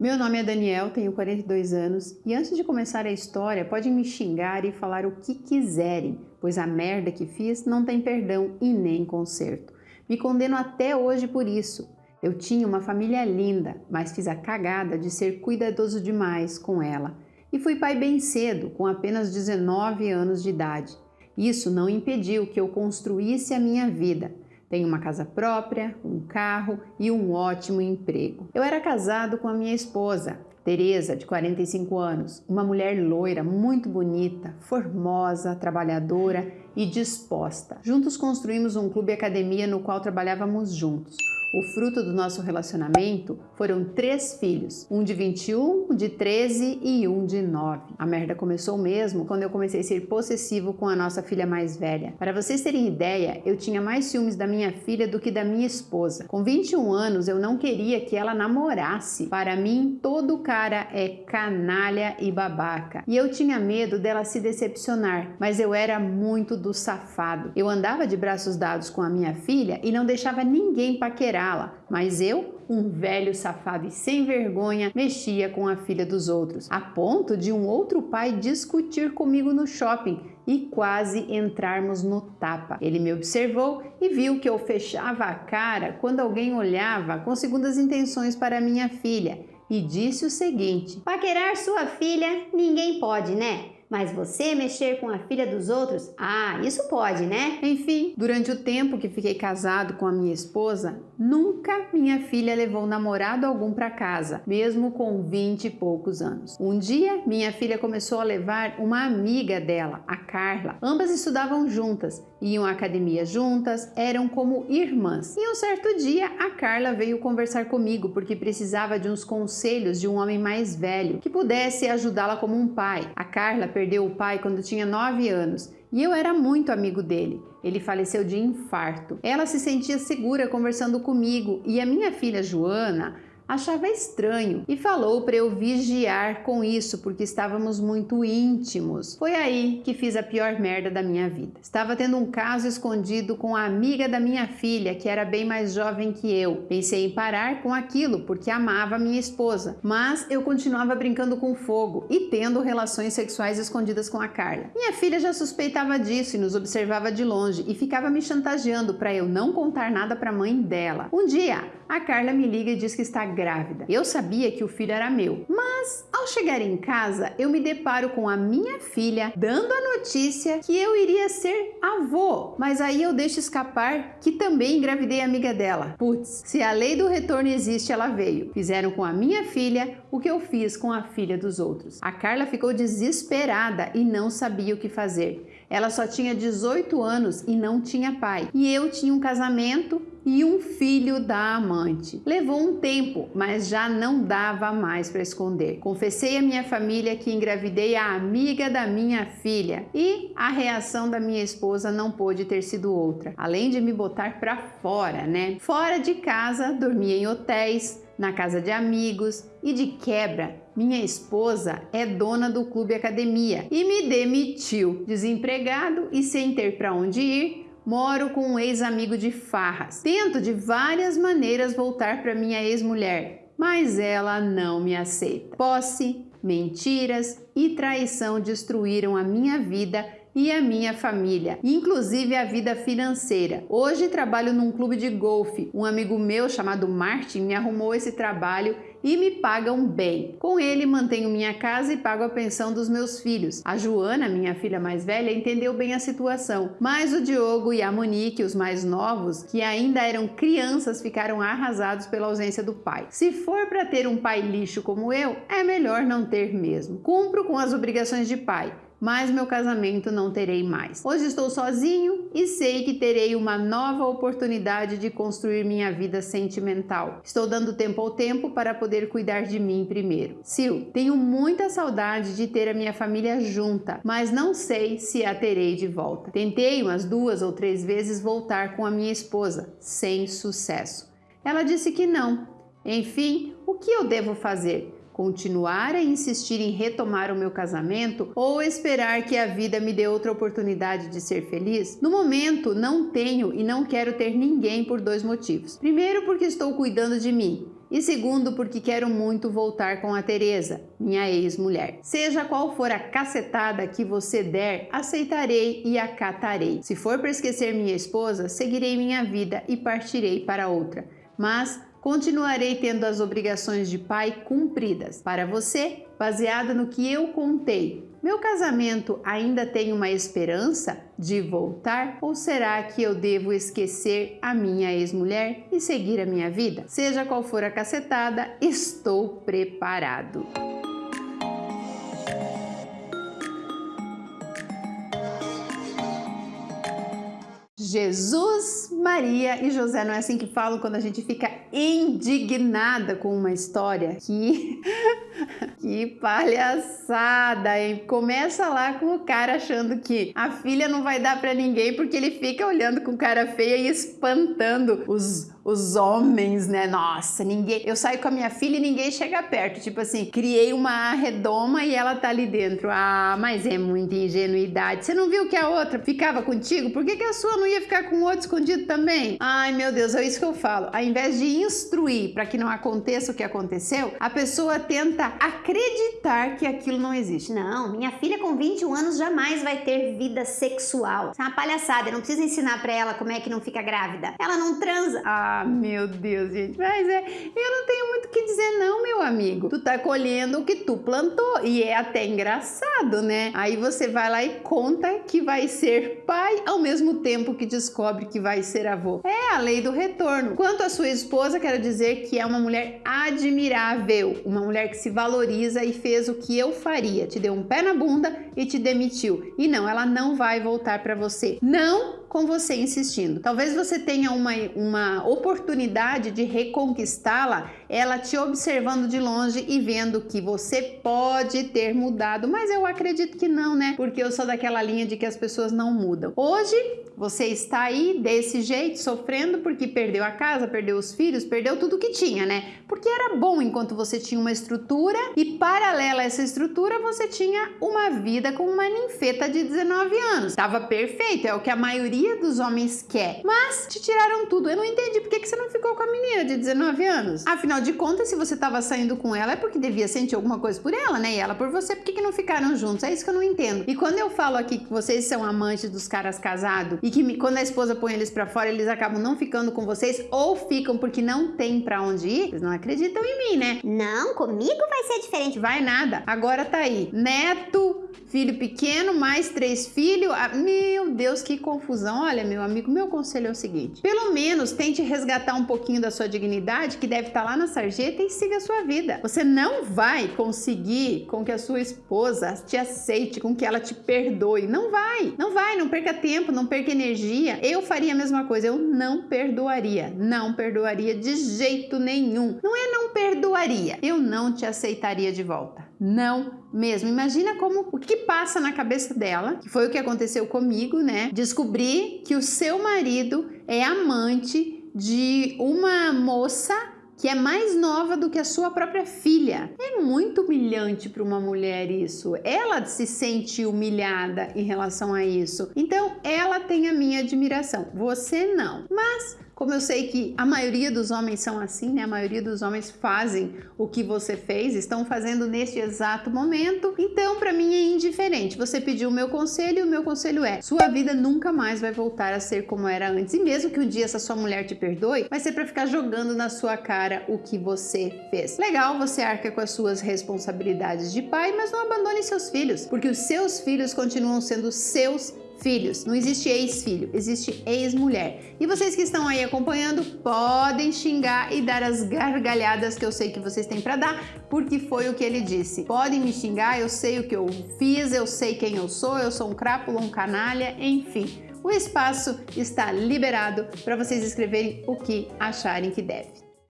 Meu nome é Daniel, tenho 42 anos e antes de começar a história podem me xingar e falar o que quiserem, pois a merda que fiz não tem perdão e nem conserto. Me condeno até hoje por isso. Eu tinha uma família linda, mas fiz a cagada de ser cuidadoso demais com ela. E fui pai bem cedo, com apenas 19 anos de idade. Isso não impediu que eu construísse a minha vida. Tenho uma casa própria, um carro e um ótimo emprego. Eu era casado com a minha esposa, Teresa, de 45 anos, uma mulher loira, muito bonita, formosa, trabalhadora e disposta. Juntos construímos um clube academia no qual trabalhávamos juntos. O fruto do nosso relacionamento foram três filhos, um de 21, um de 13 e um de 9. A merda começou mesmo quando eu comecei a ser possessivo com a nossa filha mais velha. Para vocês terem ideia, eu tinha mais ciúmes da minha filha do que da minha esposa. Com 21 anos, eu não queria que ela namorasse. Para mim, todo cara é canalha e babaca. E eu tinha medo dela se decepcionar, mas eu era muito do safado. Eu andava de braços dados com a minha filha e não deixava ninguém paquerar la mas eu, um velho safado e sem vergonha, mexia com a filha dos outros, a ponto de um outro pai discutir comigo no shopping e quase entrarmos no tapa. Ele me observou e viu que eu fechava a cara quando alguém olhava com segundas intenções para minha filha e disse o seguinte: Paquerar sua filha ninguém pode, né? Mas você mexer com a filha dos outros? Ah, isso pode, né? Enfim, durante o tempo que fiquei casado com a minha esposa, nunca minha filha levou namorado algum para casa, mesmo com 20 e poucos anos. Um dia, minha filha começou a levar uma amiga dela, a Carla. Ambas estudavam juntas, iam à academia juntas, eram como irmãs. E um certo dia, a Carla veio conversar comigo porque precisava de uns conselhos de um homem mais velho que pudesse ajudá-la como um pai. A Carla perdeu o pai quando tinha 9 anos e eu era muito amigo dele. Ele faleceu de infarto. Ela se sentia segura conversando comigo e a minha filha Joana achava estranho e falou para eu vigiar com isso porque estávamos muito íntimos. Foi aí que fiz a pior merda da minha vida. Estava tendo um caso escondido com a amiga da minha filha, que era bem mais jovem que eu. Pensei em parar com aquilo porque amava minha esposa, mas eu continuava brincando com fogo e tendo relações sexuais escondidas com a Carla. Minha filha já suspeitava disso e nos observava de longe e ficava me chantageando para eu não contar nada para a mãe dela. Um dia, a Carla me liga e diz que está grávida. Eu sabia que o filho era meu, mas ao chegar em casa eu me deparo com a minha filha dando a notícia que eu iria ser avô, mas aí eu deixo escapar que também engravidei a amiga dela. Putz, se a lei do retorno existe, ela veio. Fizeram com a minha filha o que eu fiz com a filha dos outros. A Carla ficou desesperada e não sabia o que fazer. Ela só tinha 18 anos e não tinha pai. E eu tinha um casamento e um filho da amante. Levou um tempo, mas já não dava mais para esconder. Confessei à minha família que engravidei a amiga da minha filha e a reação da minha esposa não pôde ter sido outra, além de me botar para fora, né? Fora de casa, dormia em hotéis, na casa de amigos e de quebra, minha esposa é dona do clube academia e me demitiu. Desempregado e sem ter para onde ir, Moro com um ex-amigo de farras. Tento de várias maneiras voltar para minha ex-mulher, mas ela não me aceita. Posse, mentiras e traição destruíram a minha vida e a minha família, inclusive a vida financeira. Hoje trabalho num clube de golfe. Um amigo meu chamado Martin me arrumou esse trabalho e me pagam bem. Com ele mantenho minha casa e pago a pensão dos meus filhos. A Joana, minha filha mais velha, entendeu bem a situação, mas o Diogo e a Monique, os mais novos, que ainda eram crianças, ficaram arrasados pela ausência do pai. Se for para ter um pai lixo como eu, é melhor não ter mesmo. Cumpro com as obrigações de pai, mas meu casamento não terei mais. Hoje estou sozinho e sei que terei uma nova oportunidade de construir minha vida sentimental. Estou dando tempo ao tempo para poder cuidar de mim primeiro. Sil, tenho muita saudade de ter a minha família junta, mas não sei se a terei de volta. Tentei umas duas ou três vezes voltar com a minha esposa, sem sucesso. Ela disse que não. Enfim, o que eu devo fazer? Continuar a insistir em retomar o meu casamento ou esperar que a vida me dê outra oportunidade de ser feliz? No momento, não tenho e não quero ter ninguém por dois motivos. Primeiro, porque estou cuidando de mim E segundo, porque quero muito voltar com a Teresa, minha ex-mulher. Seja qual for a cacetada que você der, aceitarei e acatarei. Se for para esquecer minha esposa, seguirei minha vida e partirei para outra. Mas continuarei tendo as obrigações de pai cumpridas. Para você, baseado no que eu contei, meu casamento ainda tem uma esperança de voltar ou será que eu devo esquecer a minha ex-mulher e seguir a minha vida? Seja qual for a cacetada, estou preparado. Jesus, Maria e José. Não é assim que falam quando a gente fica indignada com uma história? Que, que palhaçada, hein? Começa lá com o cara achando que a filha não vai dar para ninguém porque ele fica olhando com cara feia e espantando os os homens, né? Nossa, ninguém. Eu saio com a minha filha e ninguém chega perto. Tipo assim, criei uma redoma e ela tá ali dentro. Ah, mas é muita ingenuidade. Você não viu que a outra ficava contigo? Por que, que a sua não ia ficar com o outro escondido também? Ai, meu Deus, é isso que eu falo. Ao invés de instruir para que não aconteça o que aconteceu, a pessoa tenta acreditar que aquilo não existe. Não, minha filha com 21 anos jamais vai ter vida sexual. Isso é uma palhaçada. Eu não preciso ensinar para ela como é que não fica grávida. Ela não transa. Ah, meu Deus, gente. Mas é, eu não tenho muito o que dizer não, meu amigo. Tu tá colhendo o que tu plantou e é até engraçado, né? Aí você vai lá e conta que vai ser pai ao mesmo tempo que descobre que vai ser avô. É a lei do retorno. Quanto à sua esposa, quero dizer que é uma mulher admirável, uma mulher que se valoriza e fez o que eu faria. Te deu um pé na bunda e te demitiu. E não, ela não vai voltar para você. Não com você insistindo. Talvez você tenha uma, uma oportunidade de reconquistá-la, ela te observando de longe e vendo que você pode ter mudado, mas eu acredito que não, né? Porque eu sou daquela linha de que as pessoas não mudam. Hoje, você está aí desse jeito, sofrendo porque perdeu a casa, perdeu os filhos, perdeu tudo que tinha, né? Porque era bom enquanto você tinha uma estrutura e paralela a essa estrutura você tinha uma vida com uma ninfeta de 19 anos. Tava perfeito, é o que a maioria dos homens quer. Mas te tiraram tudo. Eu não entendi por que, que você não ficou com a menina de 19 anos. Afinal de contas, se você tava saindo com ela é porque devia sentir alguma coisa por ela, né? E ela por você, por que, que não ficaram juntos? É isso que eu não entendo. E quando eu falo aqui que vocês são amantes dos caras casados e que me, quando a esposa põe eles para fora, eles acabam não ficando com vocês ou ficam porque não tem para onde ir, eles não acreditam em mim, né? Não, comigo vai ser diferente. Vai nada. Agora tá aí. Neto, filho pequeno, mais três filhos. Ah, meu Deus, que confusão. Olha, meu amigo, meu conselho é o seguinte: pelo menos tente resgatar um pouquinho da sua dignidade, que deve estar lá na sarjeta, e siga a sua vida. Você não vai conseguir com que a sua esposa te aceite, com que ela te perdoe. Não vai, não vai, não perca tempo, não perca energia. Eu faria a mesma coisa, eu não perdoaria, não perdoaria de jeito nenhum. Não é não perdoaria, eu não te aceitaria de volta. Não mesmo. Imagina como o que passa na cabeça dela, que foi o que aconteceu comigo, né? Descobrir que o seu marido é amante de uma moça que é mais nova do que a sua própria filha. É muito humilhante para uma mulher isso. Ela se sente humilhada em relação a isso. Então, ela tem a minha admiração. Você não. Mas como eu sei que a maioria dos homens são assim, né? A maioria dos homens fazem o que você fez, estão fazendo neste exato momento. Então, para mim é indiferente. Você pediu o meu conselho e o meu conselho é: sua vida nunca mais vai voltar a ser como era antes. E mesmo que um dia essa sua mulher te perdoe, vai ser para ficar jogando na sua cara o que você fez. Legal, você arca com as suas responsabilidades de pai, mas não abandone seus filhos, porque os seus filhos continuam sendo seus filhos. Não existe ex-filho, existe ex-mulher. E vocês que estão aí acompanhando podem xingar e dar as gargalhadas que eu sei que vocês têm para dar, porque foi o que ele disse. Podem me xingar, eu sei o que eu fiz, eu sei quem eu sou, eu sou um crápula, um canalha, enfim. O espaço está liberado para vocês escreverem o que acharem que deve.